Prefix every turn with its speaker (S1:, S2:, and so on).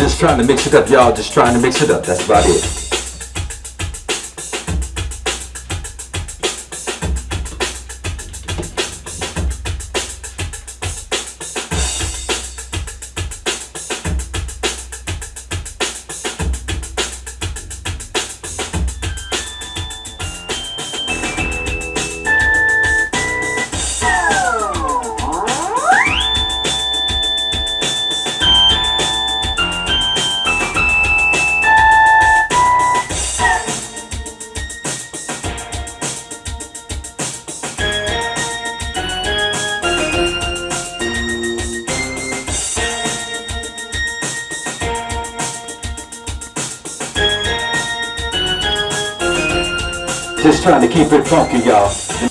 S1: Just trying to mix it up, y'all. Just trying to mix it up. That's about it. Just trying to keep it funky, y'all.